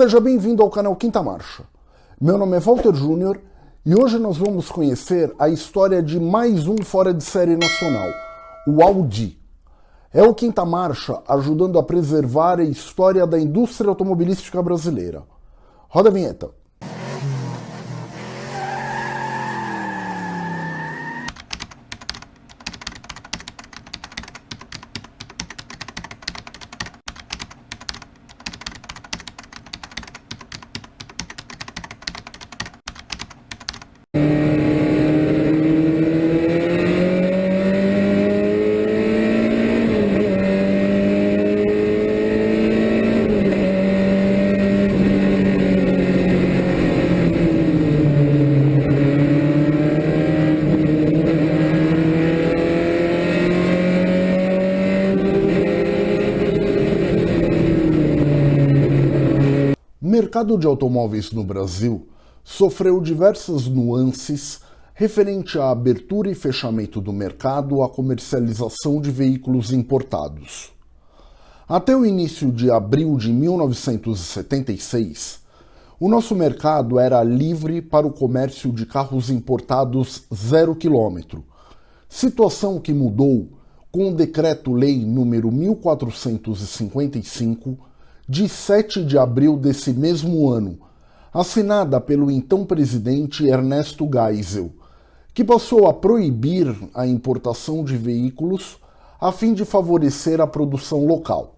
Seja bem-vindo ao canal Quinta Marcha. Meu nome é Walter Júnior e hoje nós vamos conhecer a história de mais um fora de série nacional, o Audi. É o Quinta Marcha ajudando a preservar a história da indústria automobilística brasileira. Roda a vinheta. Mercado de automóveis no Brasil sofreu diversas nuances referente à abertura e fechamento do mercado à comercialização de veículos importados. Até o início de abril de 1976, o nosso mercado era livre para o comércio de carros importados zero quilômetro, situação que mudou com o Decreto-Lei número 1455 de 7 de abril desse mesmo ano, assinada pelo então presidente Ernesto Geisel, que passou a proibir a importação de veículos a fim de favorecer a produção local.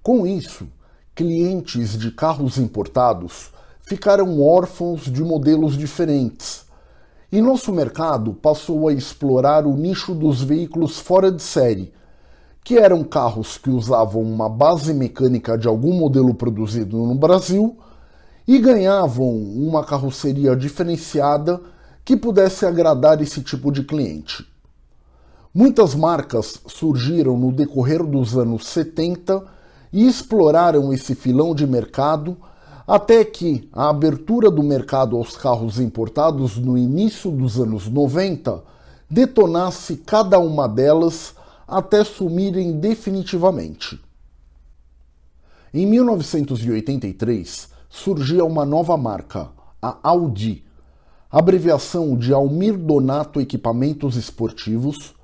Com isso, clientes de carros importados ficaram órfãos de modelos diferentes, e nosso mercado passou a explorar o nicho dos veículos fora de série, que eram carros que usavam uma base mecânica de algum modelo produzido no Brasil e ganhavam uma carroceria diferenciada que pudesse agradar esse tipo de cliente. Muitas marcas surgiram no decorrer dos anos 70 e exploraram esse filão de mercado até que a abertura do mercado aos carros importados no início dos anos 90 detonasse cada uma delas até sumirem definitivamente. Em 1983, surgia uma nova marca, a Audi, abreviação de Almir Donato Equipamentos Esportivos,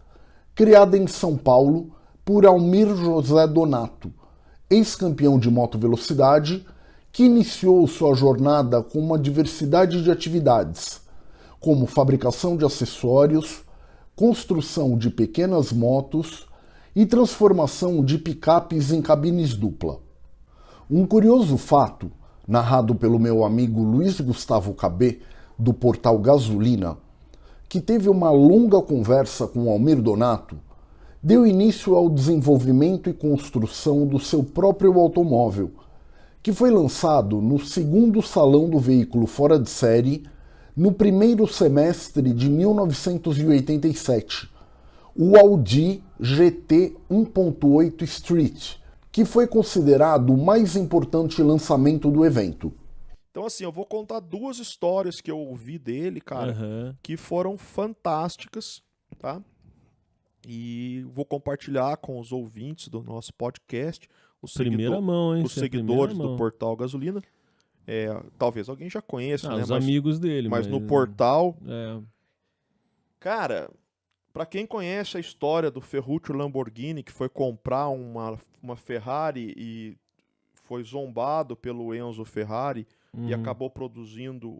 criada em São Paulo por Almir José Donato, ex-campeão de moto velocidade, que iniciou sua jornada com uma diversidade de atividades, como fabricação de acessórios, construção de pequenas motos e transformação de picapes em cabines dupla. Um curioso fato, narrado pelo meu amigo Luiz Gustavo Cabé, do portal Gasolina, que teve uma longa conversa com Almir Donato, deu início ao desenvolvimento e construção do seu próprio automóvel, que foi lançado no segundo Salão do Veículo Fora de Série no primeiro semestre de 1987, o Audi GT 1.8 Street, que foi considerado o mais importante lançamento do evento. Então, assim, eu vou contar duas histórias que eu ouvi dele, cara, uhum. que foram fantásticas, tá? E vou compartilhar com os ouvintes do nosso podcast, os, Primeira seguidor, mão, hein? os seguidores do Portal Gasolina. É, talvez alguém já conheça, ah, né? Os mas, amigos dele. Mas, mas no portal. É. Cara, para quem conhece a história do Ferruccio Lamborghini, que foi comprar uma, uma Ferrari e foi zombado pelo Enzo Ferrari uhum. e acabou produzindo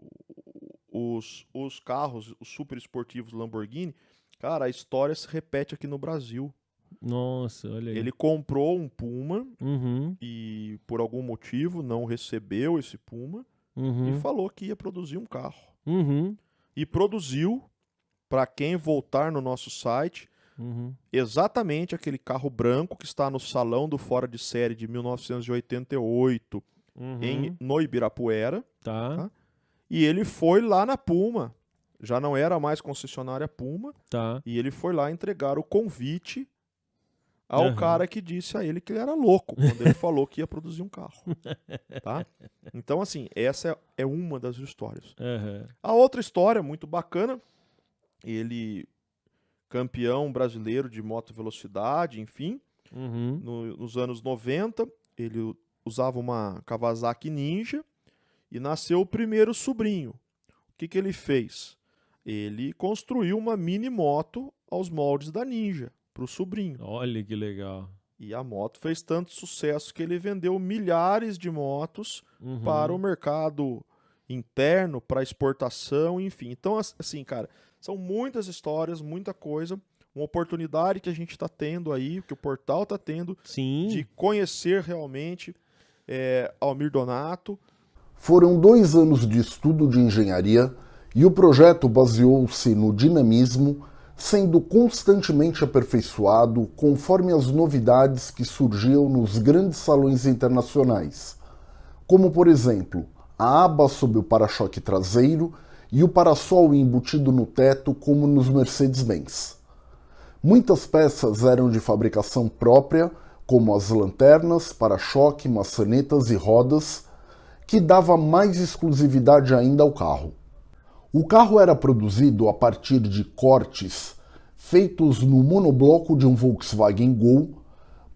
os, os carros, os super esportivos Lamborghini, cara, a história se repete aqui no Brasil. Nossa, olha aí. Ele comprou um Puma uhum. e por algum motivo não recebeu esse Puma uhum. e falou que ia produzir um carro. Uhum. E produziu, para quem voltar no nosso site, uhum. exatamente aquele carro branco que está no salão do Fora de Série de 1988 uhum. em, no Ibirapuera. Tá. tá. E ele foi lá na Puma. Já não era mais concessionária Puma. Tá. E ele foi lá entregar o convite ao uhum. cara que disse a ele que ele era louco quando ele falou que ia produzir um carro. Tá? Então, assim, essa é, é uma das histórias. Uhum. A outra história, muito bacana, ele, campeão brasileiro de moto velocidade, enfim, uhum. no, nos anos 90, ele usava uma Kawasaki Ninja e nasceu o primeiro sobrinho. O que, que ele fez? Ele construiu uma mini moto aos moldes da Ninja para o sobrinho. Olha que legal. E a moto fez tanto sucesso que ele vendeu milhares de motos Uhum. para o mercado interno, para exportação, enfim. Então, as- assim, cara, são muitas histórias, muita coisa. Uma oportunidade que a gente está tendo aí, que o portal está tendo, Sim. de conhecer realmente é, Almir Donato. Foram dois anos de estudo de engenharia e o projeto baseou-se no dinamismo, sendo constantemente aperfeiçoado conforme as novidades que surgiam nos grandes salões internacionais, como por exemplo a aba sob o para-choque traseiro e o parasol embutido no teto, como nos Mercedes-Benz. Muitas peças eram de fabricação própria, como as lanternas, para-choque, maçanetas e rodas, que dava mais exclusividade ainda ao carro. O carro era produzido a partir de cortes feitos no monobloco de um Volkswagen Gol,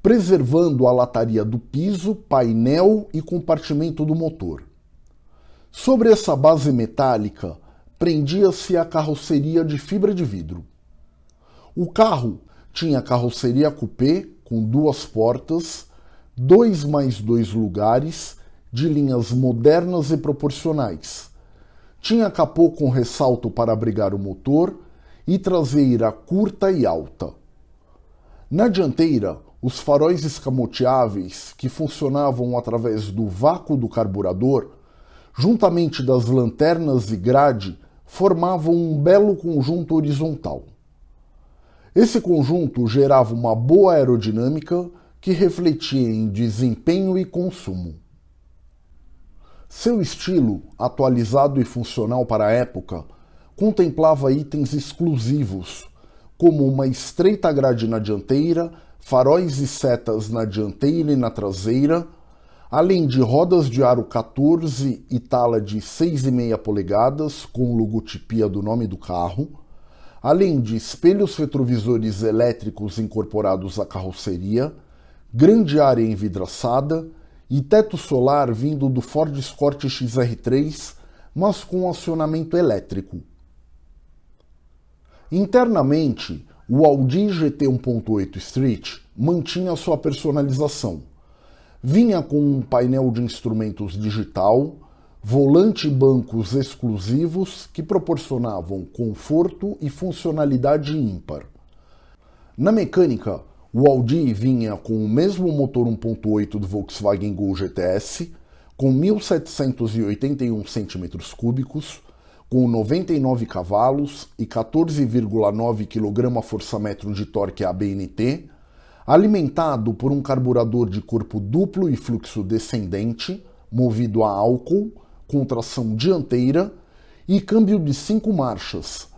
preservando a lataria do piso, painel e compartimento do motor. Sobre essa base metálica prendia-se a carroceria de fibra de vidro. O carro tinha carroceria coupé com duas portas, dois mais dois lugares, de linhas modernas e proporcionais. Tinha capô com ressalto para abrigar o motor e traseira curta e alta. Na dianteira, os faróis escamoteáveis, que funcionavam através do vácuo do carburador, juntamente das lanternas e grade, formavam um belo conjunto horizontal. Esse conjunto gerava uma boa aerodinâmica que refletia em desempenho e consumo. Seu estilo, atualizado e funcional para a época, contemplava itens exclusivos, como uma estreita grade na dianteira, faróis e setas na dianteira e na traseira, além de rodas de aro 14 e tala de 6,5 polegadas com logotipia do nome do carro, além de espelhos retrovisores elétricos incorporados à carroceria, grande área envidraçada e teto solar vindo do Ford Escort XR3, mas com acionamento elétrico. Internamente, o Audi GT 1.8 Street mantinha sua personalização. Vinha com um painel de instrumentos digital, volante e bancos exclusivos que proporcionavam conforto e funcionalidade ímpar. Na mecânica, o Audi vinha com o mesmo motor 1.8 do Volkswagen Gol GTS, com 1.781 cm3, com 99 cavalos e 14,9 kgfm de torque ABNT, alimentado por um carburador de corpo duplo e fluxo descendente, movido a álcool, com tração dianteira e câmbio de cinco marchas,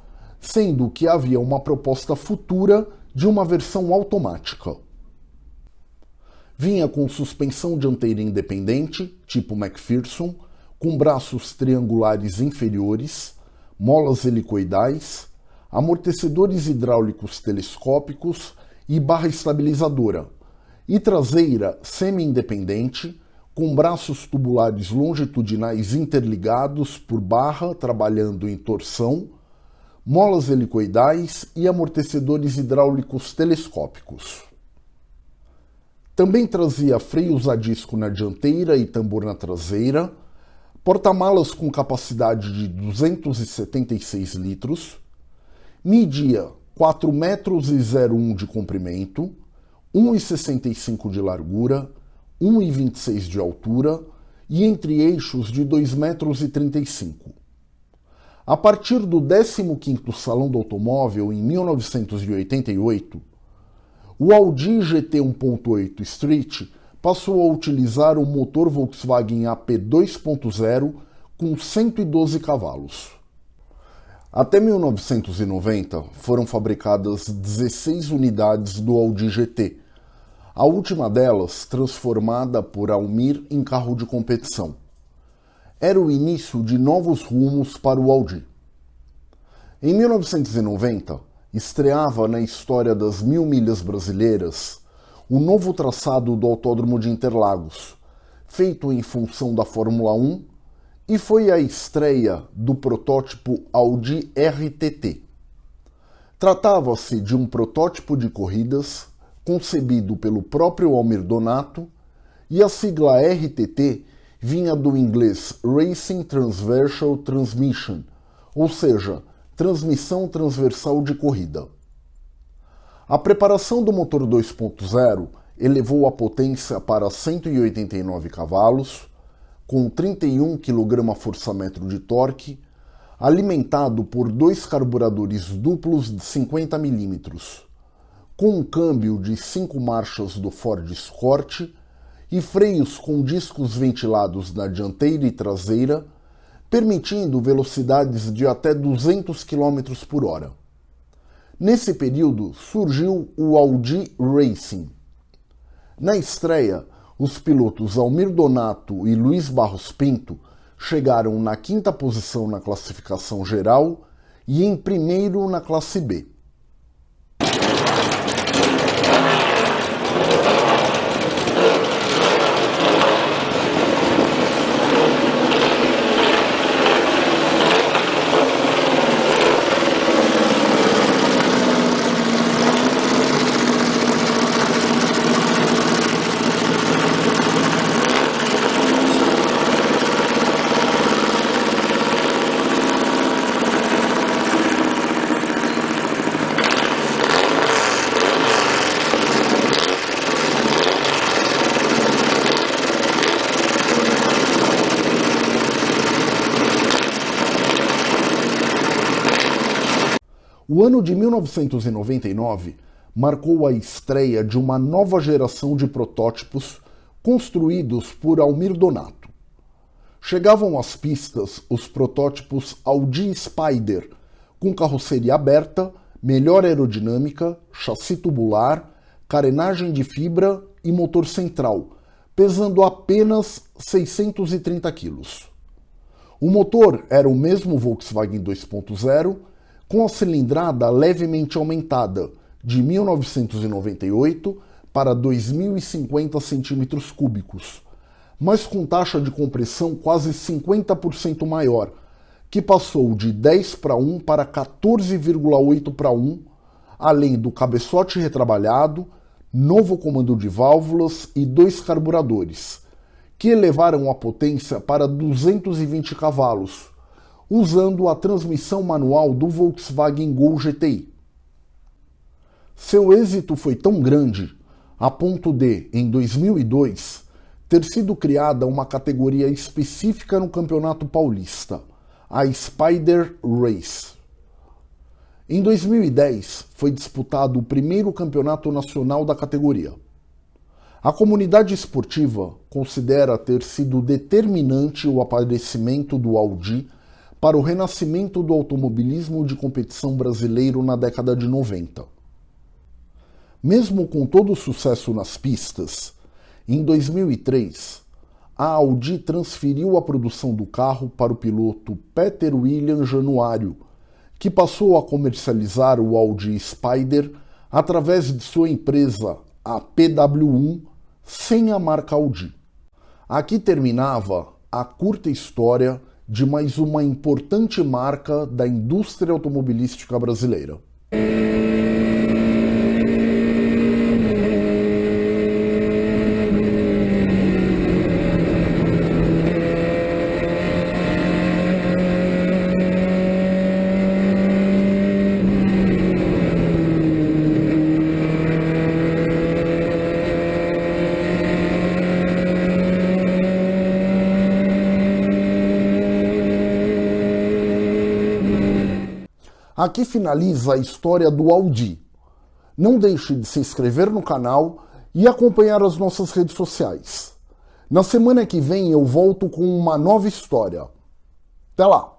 sendo que havia uma proposta futura de uma versão automática. Vinha com suspensão dianteira independente, tipo McPherson, com braços triangulares inferiores, molas helicoidais, amortecedores hidráulicos telescópicos e barra estabilizadora, e traseira semi-independente, com braços tubulares longitudinais interligados por barra trabalhando em torção, molas helicoidais e amortecedores hidráulicos telescópicos. Também trazia freios a disco na dianteira e tambor na traseira, porta-malas com capacidade de 276 litros, media 4 metros e 01 de comprimento, 1,65 de largura, 1,26 de altura e entre eixos de 2 metros e 35. A partir do 15º Salão do Automóvel em 1988, o Audi GT 1.8 Street passou a utilizar o motor Volkswagen AP 2.0 com 112 cavalos. Até 1990 foram fabricadas 16 unidades do Audi GT, a última delas transformada por Almir em carro de competição. Era o início de novos rumos para o Audi. Em 1990, estreava na história das mil milhas brasileiras o novo traçado do Autódromo de Interlagos, feito em função da Fórmula 1, e foi a estreia do protótipo Audi RTT. Tratava-se de um protótipo de corridas concebido pelo próprio Almir Donato e a sigla RTT vinha do inglês Racing Transversal Transmission, ou seja, transmissão transversal de corrida. A preparação do motor 2.0 elevou a potência para 189 cavalos, com 31 kgfm de torque, alimentado por dois carburadores duplos de 50 mm, com um câmbio de 5 marchas do Ford Escort e freios com discos ventilados na dianteira e traseira, permitindo velocidades de até 200 km por hora. Nesse período surgiu o Audi Racing. Na estreia, os pilotos Almir Donato e Luiz Barros Pinto chegaram na quinta posição na classificação geral e em primeiro na classe B. O ano de 1999 marcou a estreia de uma nova geração de protótipos construídos por Almir Donato. Chegavam às pistas os protótipos Audi Spider, com carroceria aberta, melhor aerodinâmica, chassi tubular, carenagem de fibra e motor central, pesando apenas 630 kg. O motor era o mesmo Volkswagen 2.0 com a cilindrada levemente aumentada de 1998 para 2050 centímetros cúbicos, mas com taxa de compressão quase 50% maior, que passou de 10 para 1 para 14,8 para 1, além do cabeçote retrabalhado, novo comando de válvulas e dois carburadores, que elevaram a potência para 220 cavalos, usando a transmissão manual do Volkswagen Gol GTI. Seu êxito foi tão grande a ponto de, em 2002, ter sido criada uma categoria específica no Campeonato Paulista, a Spider Race. Em 2010, foi disputado o primeiro campeonato nacional da categoria. A comunidade esportiva considera ter sido determinante o aparecimento do Audi para o renascimento do automobilismo de competição brasileiro na década de 90. Mesmo com todo o sucesso nas pistas, em 2003, a Audi transferiu a produção do carro para o piloto Peter William Januário, que passou a comercializar o Audi Spider através de sua empresa, a PW1, sem a marca Audi. Aqui terminava a curta história de mais uma importante marca da indústria automobilística brasileira. Aqui finaliza a história do Audi. Não deixe de se inscrever no canal e acompanhar as nossas redes sociais. Na semana que vem eu volto com uma nova história. Até lá!